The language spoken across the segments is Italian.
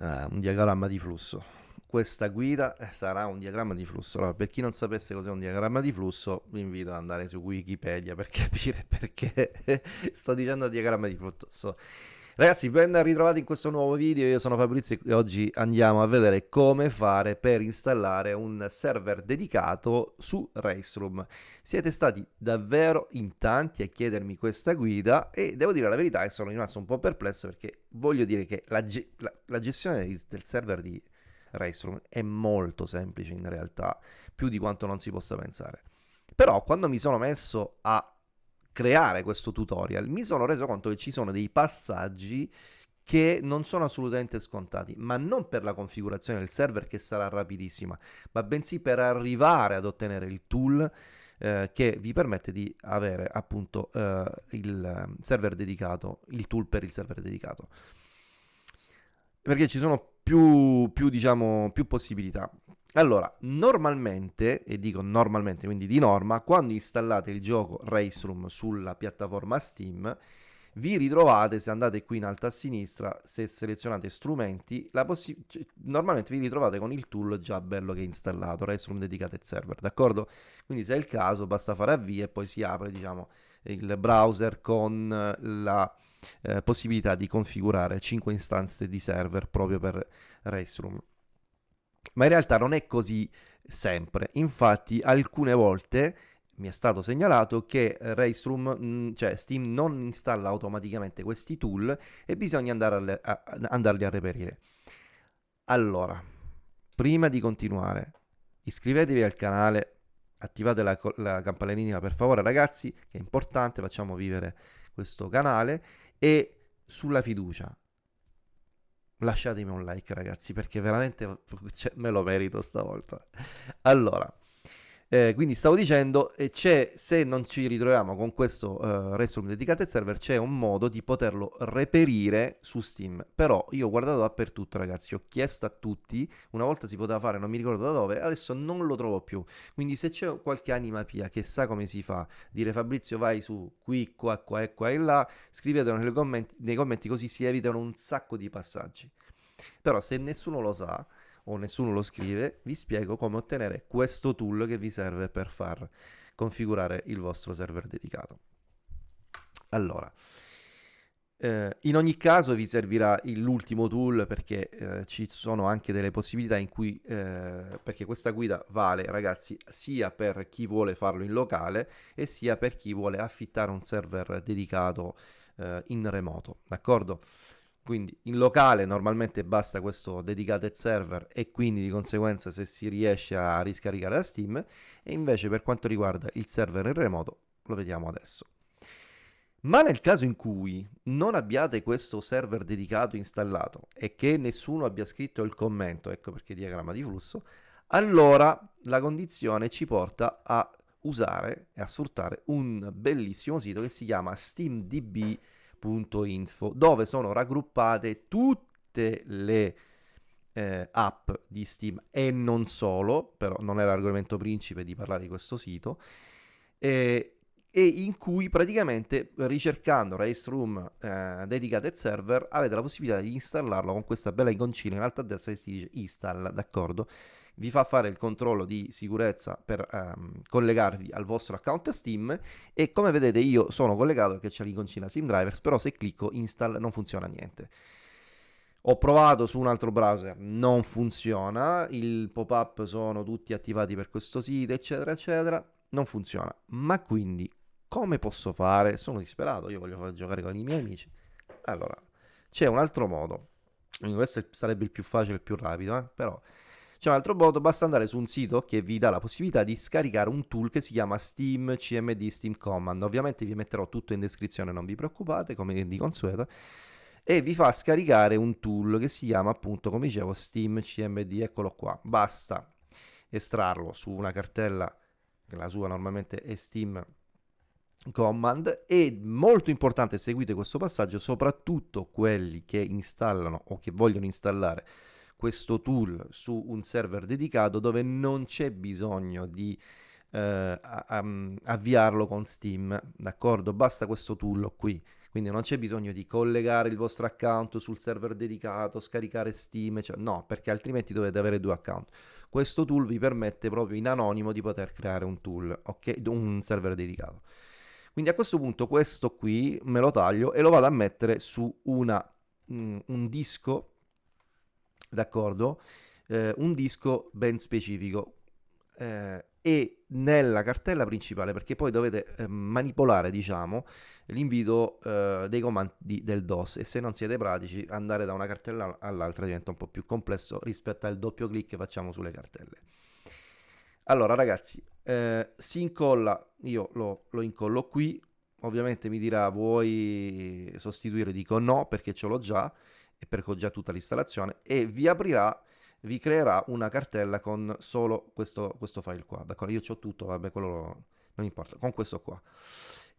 eh, un diagramma di flusso. Questa guida eh, sarà un diagramma di flusso. Allora, per chi non sapesse cos'è un diagramma di flusso, vi invito ad andare su Wikipedia per capire perché sto dicendo diagramma di flusso. Ragazzi, ben ritrovati in questo nuovo video, io sono Fabrizio e oggi andiamo a vedere come fare per installare un server dedicato su Raceroom. Siete stati davvero in tanti a chiedermi questa guida e devo dire la verità che sono rimasto un po' perplesso perché voglio dire che la, ge la, la gestione del server di Raceroom è molto semplice in realtà, più di quanto non si possa pensare. Però quando mi sono messo a creare questo tutorial mi sono reso conto che ci sono dei passaggi che non sono assolutamente scontati, ma non per la configurazione del server che sarà rapidissima, ma bensì per arrivare ad ottenere il tool eh, che vi permette di avere appunto eh, il server dedicato, il tool per il server dedicato. Perché ci sono più, più diciamo, più possibilità. Allora, normalmente, e dico normalmente, quindi di norma, quando installate il gioco Race Room sulla piattaforma Steam, vi ritrovate, se andate qui in alto a sinistra, se selezionate strumenti, cioè, normalmente vi ritrovate con il tool già bello che è installato, Race Room Dedicated Server, d'accordo? Quindi se è il caso basta fare avvia e poi si apre, diciamo, il browser con la eh, possibilità di configurare 5 istanze di server proprio per Race Room ma in realtà non è così sempre. Infatti alcune volte mi è stato segnalato che Raceroom, mm, cioè Steam non installa automaticamente questi tool e bisogna andare a, a, andarli a reperire. Allora, prima di continuare, iscrivetevi al canale, attivate la, la campanellina per favore ragazzi, che è importante, facciamo vivere questo canale e sulla fiducia lasciatemi un like ragazzi perché veramente cioè, me lo merito stavolta. Allora, eh, quindi stavo dicendo, c'è, se non ci ritroviamo con questo uh, Restroom dedicato server, c'è un modo di poterlo reperire su Steam. Però io ho guardato dappertutto, ragazzi, ho chiesto a tutti, una volta si poteva fare, non mi ricordo da dove, adesso non lo trovo più. Quindi se c'è qualche anima pia che sa come si fa, dire Fabrizio vai su qui, qua, qua e qua e là, scrivetelo commenti, nei commenti così si evitano un sacco di passaggi. Però se nessuno lo sa, o nessuno lo scrive, vi spiego come ottenere questo tool che vi serve per far configurare il vostro server dedicato. Allora, eh, in ogni caso vi servirà l'ultimo tool perché eh, ci sono anche delle possibilità in cui, eh, perché questa guida vale ragazzi sia per chi vuole farlo in locale e sia per chi vuole affittare un server dedicato eh, in remoto, d'accordo? Quindi in locale normalmente basta questo dedicated server e quindi di conseguenza se si riesce a riscaricare da Steam e invece per quanto riguarda il server in remoto lo vediamo adesso. Ma nel caso in cui non abbiate questo server dedicato installato e che nessuno abbia scritto il commento, ecco perché diagramma di flusso, allora la condizione ci porta a usare e a sfruttare un bellissimo sito che si chiama SteamDB www.info dove sono raggruppate tutte le eh, app di Steam e non solo, però non è l'argomento principe di parlare di questo sito, eh, e in cui praticamente ricercando Race Room eh, Dedicated Server avete la possibilità di installarlo con questa bella iconcina in alto a destra che si dice install, d'accordo? Vi fa fare il controllo di sicurezza per ehm, collegarvi al vostro account Steam e come vedete io sono collegato perché c'è l'iconcina Steam Drivers, però se clicco install non funziona niente. Ho provato su un altro browser, non funziona, il pop-up sono tutti attivati per questo sito, eccetera, eccetera, non funziona. Ma quindi come posso fare? Sono disperato, io voglio far giocare con i miei amici. Allora, c'è un altro modo. Questo sarebbe il più facile, il più rapido, eh? però c'è un altro modo, basta andare su un sito che vi dà la possibilità di scaricare un tool che si chiama Steam CMD Steam Command. Ovviamente vi metterò tutto in descrizione, non vi preoccupate, come di consueto. E vi fa scaricare un tool che si chiama appunto, come dicevo, Steam CMD, eccolo qua. Basta estrarlo su una cartella, che la sua normalmente è Steam command e molto importante seguite questo passaggio soprattutto quelli che installano o che vogliono installare questo tool su un server dedicato dove non c'è bisogno di eh, avviarlo con Steam, d'accordo? Basta questo tool qui, Quindi non c'è bisogno di collegare il vostro account sul server dedicato, scaricare Steam, cioè, no, perché altrimenti dovete avere due account. Questo tool vi permette proprio in anonimo di poter creare un tool, ok? Un server dedicato. Quindi a questo punto questo qui me lo taglio e lo vado a mettere su una, mm, un disco, d'accordo? Eh, un disco ben specifico. Eh, e nella cartella principale perché poi dovete eh, manipolare diciamo l'invito eh, dei comandi del DOS. E se non siete pratici andare da una cartella all'altra diventa un po' più complesso rispetto al doppio clic che facciamo sulle cartelle. Allora ragazzi eh, si incolla io lo, lo incollo qui. Ovviamente mi dirà vuoi sostituire? Dico no perché ce l'ho già e perché ho già tutta l'installazione e vi aprirà vi creerà una cartella con solo questo, questo file qua, d'accordo? Io ho tutto, vabbè, quello non importa, con questo qua.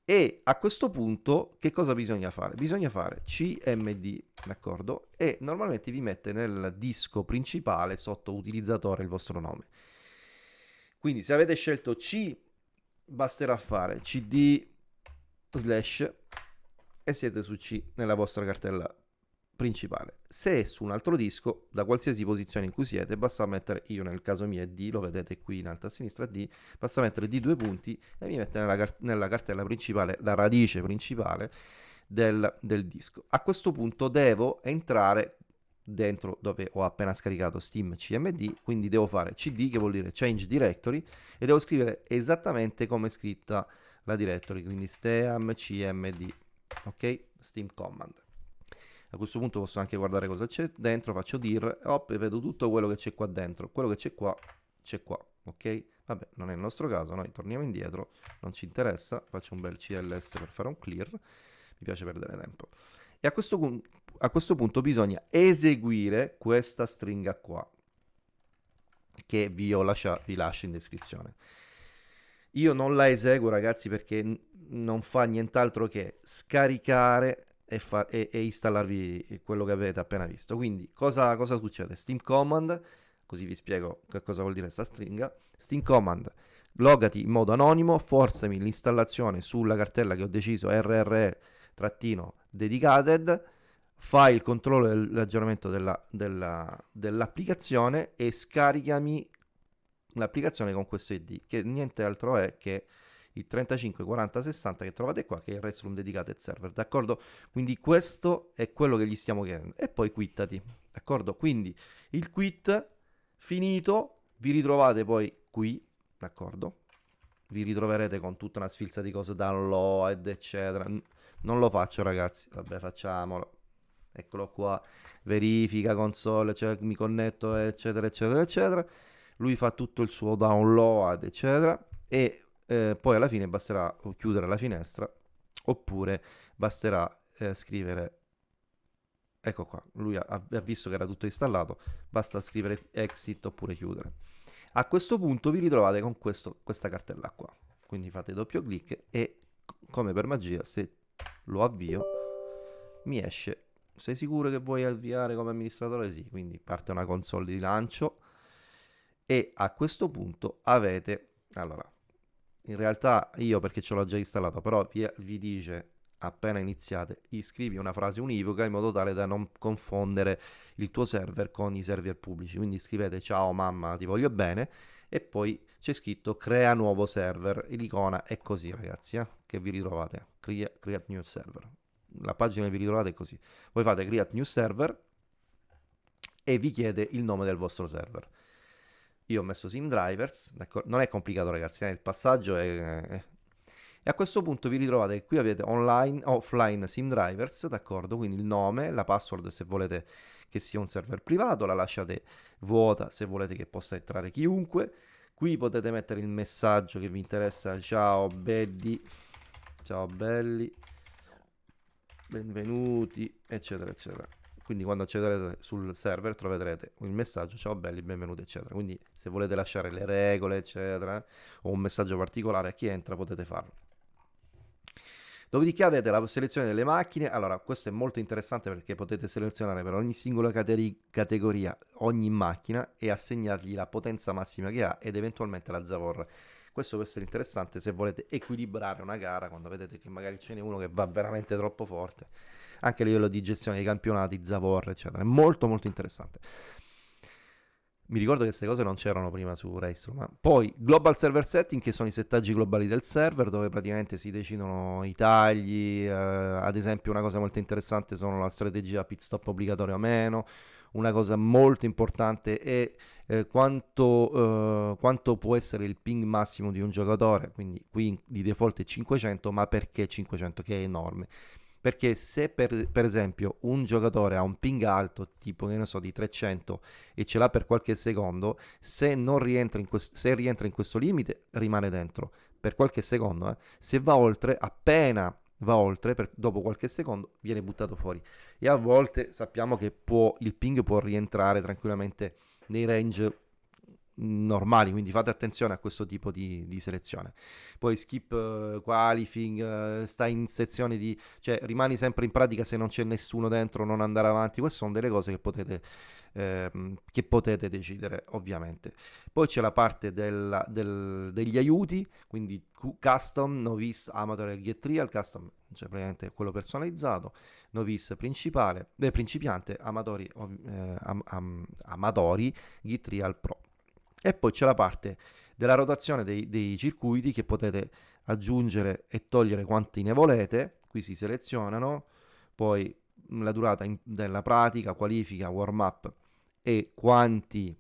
E a questo punto che cosa bisogna fare? Bisogna fare cmd, d'accordo? E normalmente vi mette nel disco principale sotto utilizzatore il vostro nome. Quindi se avete scelto C, basterà fare cd slash e siete su C nella vostra cartella principale. Se è su un altro disco, da qualsiasi posizione in cui siete, basta mettere, io nel caso mio è D, lo vedete qui in alto a sinistra D, basta mettere D due punti e mi mette nella, nella cartella principale, la radice principale del, del disco. A questo punto devo entrare dentro dove ho appena scaricato Steam CMD, quindi devo fare CD che vuol dire Change Directory e devo scrivere esattamente come è scritta la directory, quindi steam cmd, ok? Steam command. A questo punto posso anche guardare cosa c'è dentro, faccio dir, hop, e vedo tutto quello che c'è qua dentro. Quello che c'è qua, c'è qua, ok? Vabbè, non è il nostro caso, noi torniamo indietro, non ci interessa, faccio un bel CLS per fare un clear, mi piace perdere tempo. E a questo, a questo punto bisogna eseguire questa stringa qua, che vi, lascia, vi lascio in descrizione. Io non la eseguo ragazzi perché non fa nient'altro che scaricare e, fa- e-, e, installarvi quello che avete appena visto. Quindi cosa, cosa succede? Steam command, così vi spiego che cosa vuol dire questa stringa. Steam command, logati in modo anonimo, forzami l'installazione sulla cartella che ho deciso rre-dedicated, fai il controllo dell'aggiornamento della, della, dell'applicazione e scaricami l'applicazione con questo ID, che niente altro è che il 35 40 60 che trovate qua che è il Restroom Dedicated Server d'accordo? Quindi questo è quello che gli stiamo chiedendo. E poi quittati d'accordo? Quindi il quit finito vi ritrovate poi qui d'accordo? Vi ritroverete con tutta una sfilza di cose download eccetera. Non lo faccio ragazzi. Vabbè facciamolo. Eccolo qua. Verifica console cioè mi connetto eccetera eccetera eccetera. Lui fa tutto il suo download eccetera. E eh, poi alla fine basterà chiudere la finestra oppure basterà eh, scrivere ecco qua lui ha, ha, visto che era tutto installato basta scrivere exit oppure chiudere. A questo punto vi ritrovate con questo, questa cartella qua. Quindi fate doppio clic e come per magia se lo avvio mi esce. Sei sicuro che vuoi avviare come amministratore? Sì, quindi parte una console di lancio. E a questo punto avete allora in realtà io perché ce l'ho già installato, però vi, vi dice appena iniziate, iscrivi una frase univoca in modo tale da non confondere il tuo server con i server pubblici. Quindi scrivete ciao mamma, ti voglio bene e poi c'è scritto crea nuovo server. L'icona è così ragazzi, eh, che vi ritrovate, create, create new server. La pagina che vi ritrovate è così. Voi fate create new server e vi chiede il nome del vostro server io ho messo sim drivers, non è complicato ragazzi, eh? il passaggio è, è, E a questo punto vi ritrovate qui avete online, offline sim drivers, d'accordo? Quindi il nome, la password se volete che sia un server privato, la lasciate vuota se volete che possa entrare chiunque. Qui potete mettere il messaggio che vi interessa, ciao belli, ciao belli, benvenuti, eccetera, eccetera quindi quando accederete sul server troverete il messaggio ciao belli, benvenuti eccetera, quindi se volete lasciare le regole eccetera o un messaggio particolare a chi entra potete farlo. Dopodiché avete la selezione delle macchine, allora questo è molto interessante perché potete selezionare per ogni singola categoria ogni macchina e assegnargli la potenza massima che ha ed eventualmente la Zavor Questo può essere interessante se volete equilibrare una gara quando vedete che magari ce n'è uno che va veramente troppo forte, anche a livello di gestione dei campionati, Zavor, eccetera. È molto molto interessante. Mi ricordo che queste cose non c'erano prima su Raceroom. Poi Global Server Setting, che sono i settaggi globali del server, dove praticamente si decidono i tagli. Eh, ad esempio, una cosa molto interessante sono la strategia pit stop obbligatorio o meno. Una cosa molto importante è eh, quanto, eh, quanto, può essere il ping massimo di un giocatore. Quindi qui di default è 500, ma perché 500? Che è enorme perché se per, per, esempio un giocatore ha un ping alto tipo che ne so di 300 e ce l'ha per qualche secondo se non rientra in, quest- se rientra in questo limite rimane dentro per qualche secondo eh. se va oltre appena va oltre per, dopo qualche secondo viene buttato fuori e a volte sappiamo che può, il ping può rientrare tranquillamente nei range normali, quindi fate attenzione a questo tipo di, di selezione. Poi skip uh, qualifying, uh, stai in sezioni di... cioè rimani sempre in pratica se non c'è nessuno dentro, non andare avanti, queste sono delle cose che potete, ehm, che potete decidere ovviamente. Poi c'è la parte della, del, degli aiuti, quindi custom, novice, amateur e get trial, custom cioè praticamente quello personalizzato, novice principale, eh, principiante, amatori, eh, am, am, amatori, git trial pro. E poi c'è la parte della rotazione dei, dei circuiti che potete aggiungere e togliere quanti ne volete. Qui si selezionano, poi la durata in, della pratica, qualifica, warm up e quanti,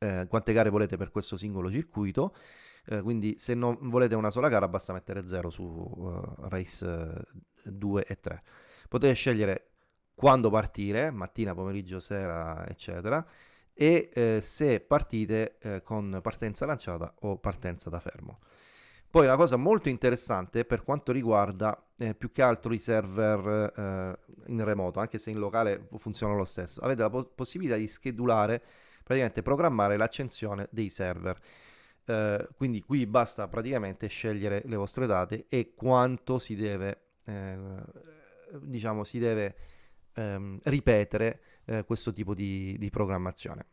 eh, quante gare volete per questo singolo circuito. Eh, quindi se non volete una sola gara basta mettere 0 su uh, race 2 e 3. Potete scegliere quando partire, mattina, pomeriggio, sera, eccetera e eh, se partite eh, con partenza lanciata o partenza da fermo. Poi una cosa molto interessante per quanto riguarda eh, più che altro i server eh, in remoto, anche se in locale funzionano lo stesso, avete la po- possibilità di schedulare, praticamente programmare l'accensione dei server. Eh, quindi qui basta praticamente scegliere le vostre date e quanto si deve, eh, diciamo, si deve ehm, ripetere eh, questo tipo di, di programmazione.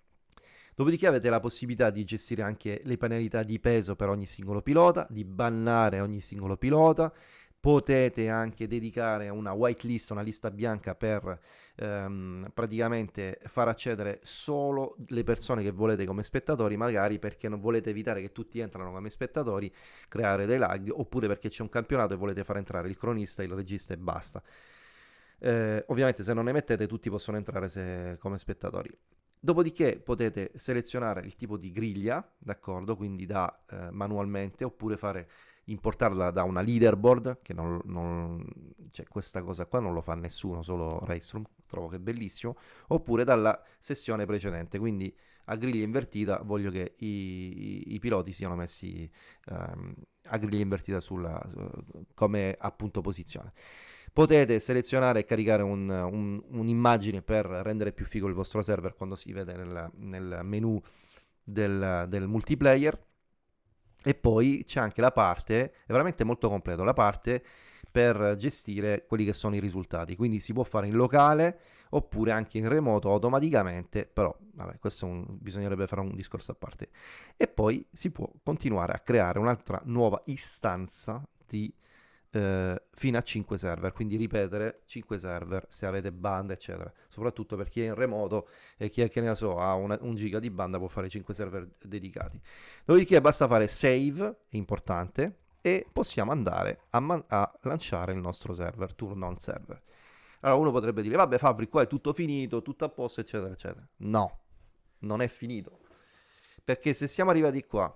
Dopodiché avete la possibilità di gestire anche le penalità di peso per ogni singolo pilota, di bannare ogni singolo pilota, potete anche dedicare una whitelist, una lista bianca per ehm, praticamente far accedere solo le persone che volete come spettatori, magari perché non volete evitare che tutti entrano come spettatori, creare dei lag, oppure perché c'è un campionato e volete far entrare il cronista, il regista e basta. Eh, ovviamente se non ne mettete tutti possono entrare se, come spettatori. Dopodiché potete selezionare il tipo di griglia, d'accordo? Quindi da eh, manualmente oppure fare importarla da una leaderboard, che non, non cioè questa cosa qua non lo fa nessuno, solo Raceroom, trovo che è bellissimo, oppure dalla sessione precedente, quindi a griglia invertita voglio che i, i, piloti siano messi um, a griglia invertita sulla, come appunto posizione. Potete selezionare e caricare un, un, un'immagine per rendere più figo il vostro server quando si vede nel, nel menu del, del multiplayer. E poi c'è anche la parte, è veramente molto completo, la parte per gestire quelli che sono i risultati. Quindi si può fare in locale oppure anche in remoto automaticamente, però vabbè, questo un, bisognerebbe fare un discorso a parte. E poi si può continuare a creare un'altra nuova istanza di eh, fino a 5 server, quindi ripetere 5 server se avete banda, eccetera. Soprattutto per chi è in remoto e chi è che ne so, ha una, un giga di banda può fare 5 server dedicati. Dopodiché basta fare save, è importante, e possiamo andare a, man- a lanciare il nostro server, turn on server. Allora uno potrebbe dire, vabbè Fabri, qua è tutto finito, tutto a posto, eccetera, eccetera. No, non è finito. Perché se siamo arrivati qua,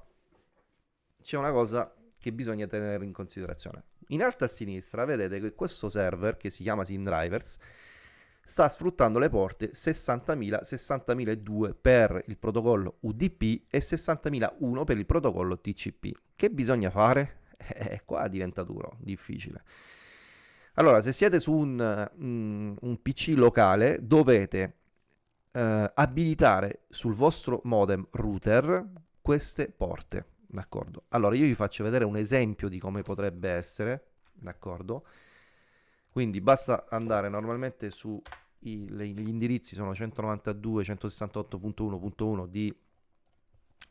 c'è una cosa che bisogna tenere in considerazione. In alto a sinistra vedete che questo server, che si chiama SimDrivers, sta sfruttando le porte 60.000, 60.002 per il protocollo UDP e 60.001 per il protocollo TCP. Che bisogna fare? Eh, qua diventa duro, difficile. Allora, se siete su un, um, un PC locale, dovete uh, abilitare sul vostro modem router queste porte d'accordo? Allora io vi faccio vedere un esempio di come potrebbe essere, d'accordo? Quindi basta andare normalmente su i, le, gli indirizzi sono 192, 168.1.1 di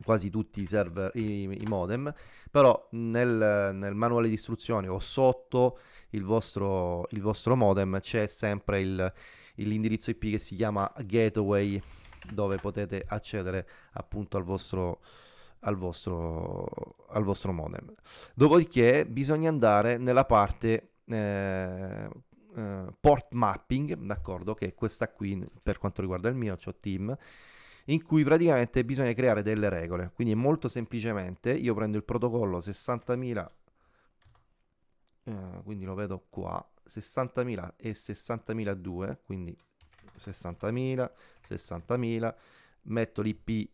quasi tutti i server, i, i modem, però nel, nel, manuale di istruzioni o sotto il vostro, il vostro modem c'è sempre il, l'indirizzo IP che si chiama gateway dove potete accedere appunto al vostro, al vostro, al vostro modem. Dopodiché bisogna andare nella parte eh, eh, port mapping, d'accordo, che è questa qui per quanto riguarda il mio, ho team, in cui praticamente bisogna creare delle regole. Quindi molto semplicemente io prendo il protocollo 60.000, eh, quindi lo vedo qua, 60.000 e 60.002, quindi 60.000, 60.000, metto l'IP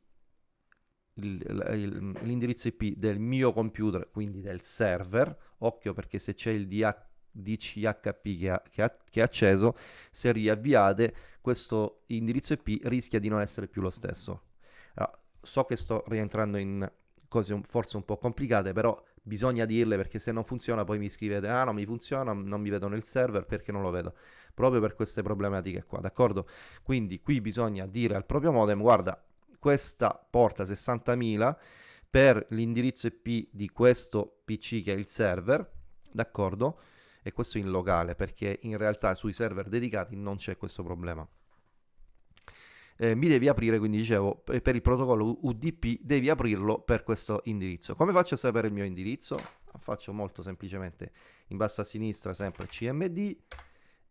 l'indirizzo IP del mio computer, quindi del server, occhio perché se c'è il DH DCHP che, ha, che, ha, che è acceso, se riavviate questo indirizzo IP rischia di non essere più lo stesso. Allora, so che sto rientrando in cose forse un po' complicate, però bisogna dirle perché se non funziona poi mi scrivete ah non mi funziona, non mi vedo nel server perché non lo vedo, proprio per queste problematiche qua, d'accordo? Quindi qui bisogna dire al proprio modem guarda questa porta 60.000 per l'indirizzo IP di questo PC che è il server, d'accordo? e questo in locale perché in realtà sui server dedicati non c'è questo problema. Eh, mi devi aprire, quindi dicevo, per il protocollo UDP devi aprirlo per questo indirizzo. Come faccio a sapere il mio indirizzo? Faccio molto semplicemente in basso a sinistra sempre cmd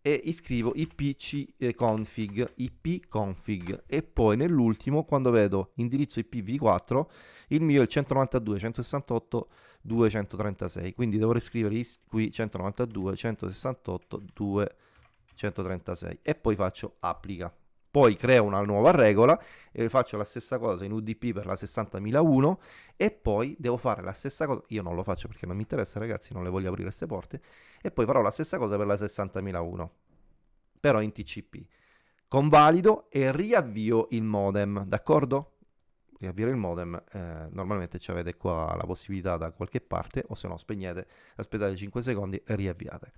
e iscrivo ipconfig, ipconfig e poi nell'ultimo quando vedo indirizzo IPv4 il mio è il 192.168.236 quindi dovrei scrivere qui 192.168.236 e poi faccio applica poi creo una nuova regola e faccio la stessa cosa in UDP per la 60.001 e poi devo fare la stessa cosa, io non lo faccio perché non mi interessa ragazzi, non le voglio aprire queste porte, e poi farò la stessa cosa per la 60.001, però in TCP. Convalido e riavvio il modem, d'accordo? Riavviare il modem, eh, normalmente ci avete qua la possibilità da qualche parte, o se no spegnete, aspettate 5 secondi e riavviate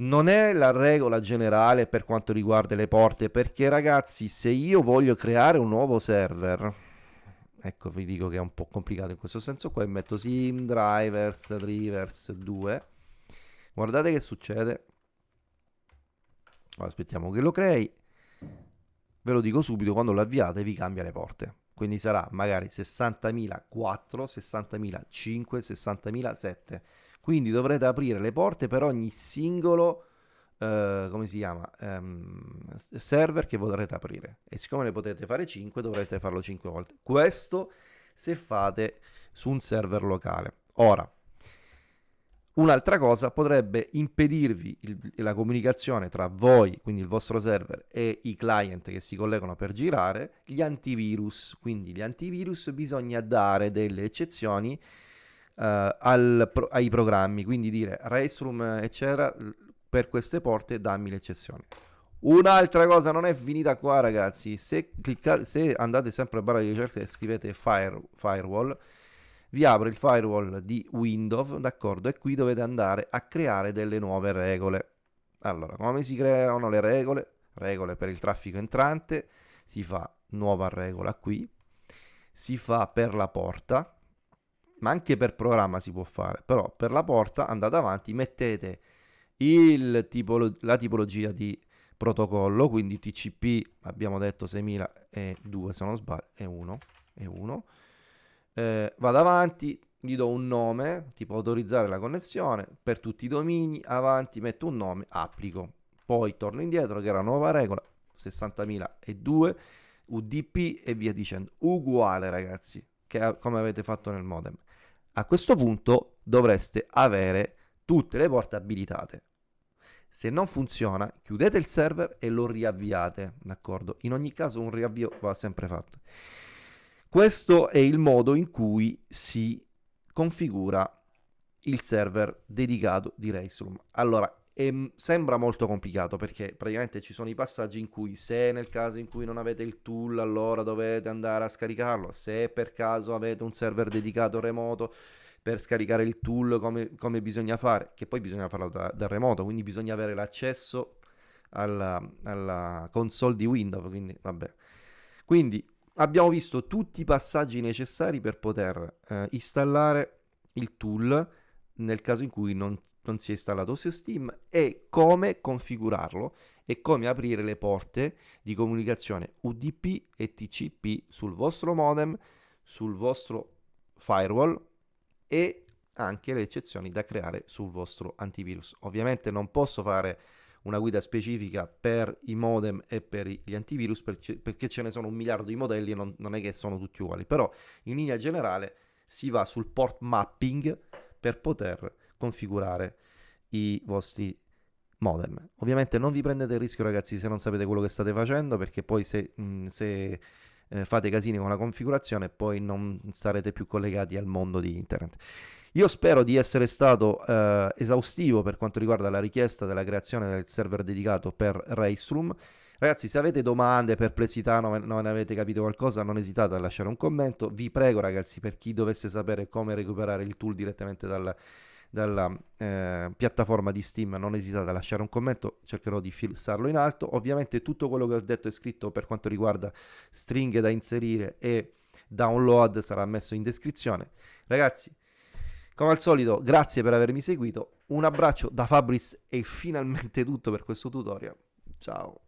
non è la regola generale per quanto riguarda le porte, perché ragazzi, se io voglio creare un nuovo server, ecco vi dico che è un po' complicato in questo senso qua, metto sim, drivers, drivers 2, guardate che succede, aspettiamo che lo crei, ve lo dico subito, quando lo avviate vi cambia le porte, quindi sarà magari 60.004, 60.005, 60.007, quindi dovrete aprire le porte per ogni singolo Uh, come si chiama um, server che vorrete aprire. E siccome ne potete fare 5 dovrete farlo 5 volte. Questo se fate su un server locale. Ora un'altra cosa potrebbe impedirvi il, la comunicazione tra voi quindi il vostro server e i client che si collegano per girare gli antivirus. Quindi gli antivirus bisogna dare delle eccezioni al, pro, ai programmi, quindi dire Raceroom eccetera per queste porte dammi l'eccezione. Un'altra cosa non è finita qua ragazzi, se, cliccate, se andate sempre a barra di ricerca e scrivete fire, firewall, vi apre il firewall di Windows, d'accordo? E qui dovete andare a creare delle nuove regole. Allora, come si creano le regole? Regole per il traffico entrante, si fa nuova regola qui, si fa per la porta, ma anche per programma si può fare, però per la porta andate avanti, mettete tipolo, la tipologia di protocollo, quindi TCP abbiamo detto 6002 se non sbaglio, è 1, è 1. Eh, vado avanti, gli do un nome, tipo autorizzare la connessione, per tutti i domini, avanti, metto un nome, applico. Poi torno indietro, che era nuova regola, 60.002, UDP e via dicendo. Uguale ragazzi, che come avete fatto nel modem. A questo punto dovreste avere tutte le porte abilitate. Se non funziona, chiudete il server e lo riavviate, d'accordo? In ogni caso un riavvio va sempre fatto. Questo è il modo in cui si configura il server dedicato di Raceroom. Allora, e sembra molto complicato perché praticamente ci sono i passaggi in cui se nel caso in cui non avete il tool allora dovete andare a scaricarlo, se per caso avete un server dedicato remoto per scaricare il tool come, come bisogna fare, che poi bisogna farlo da, da remoto, quindi bisogna avere l'accesso alla, alla, console di Windows, quindi vabbè. Quindi abbiamo visto tutti i passaggi necessari per poter eh, installare il tool nel caso in cui non, non sia installato su Steam e come configurarlo e come aprire le porte di comunicazione UDP e TCP sul vostro modem, sul vostro firewall e anche le eccezioni da creare sul vostro antivirus. Ovviamente non posso fare una guida specifica per i modem e per gli antivirus perché ce ne sono un miliardo di modelli e non, non è che sono tutti uguali, però in linea generale si va sul port mapping per poter configurare i vostri modem. Ovviamente non vi prendete il rischio ragazzi se non sapete quello che state facendo perché poi se, mh, se eh, fate casini con la configurazione poi non sarete più collegati al mondo di internet. Io spero di essere stato eh, esaustivo per quanto riguarda la richiesta della creazione del server dedicato per Raceroom. Ragazzi, se avete domande, perplessità, non avete capito qualcosa, non esitate a lasciare un commento. Vi prego, ragazzi, per chi dovesse sapere come recuperare il tool direttamente dal, dalla eh, piattaforma di Steam, non esitate a lasciare un commento, cercherò di fissarlo in alto. Ovviamente tutto quello che ho detto è scritto per quanto riguarda stringhe da inserire e download sarà messo in descrizione. Ragazzi, come al solito, grazie per avermi seguito. Un abbraccio da Fabris e finalmente tutto per questo tutorial. Ciao.